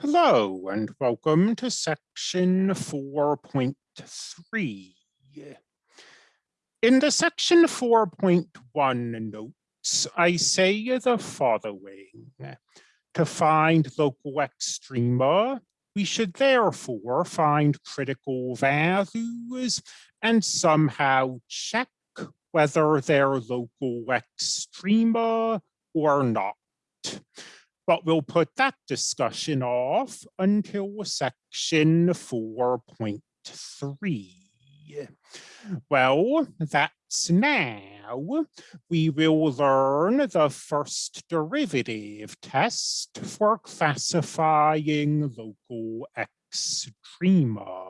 Hello and welcome to section 4.3. In the section 4.1 notes, I say the following. To find local extrema, we should therefore find critical values and somehow check whether they're local extrema or not but we'll put that discussion off until section 4.3. Well, that's now. We will learn the first derivative test for classifying local extrema.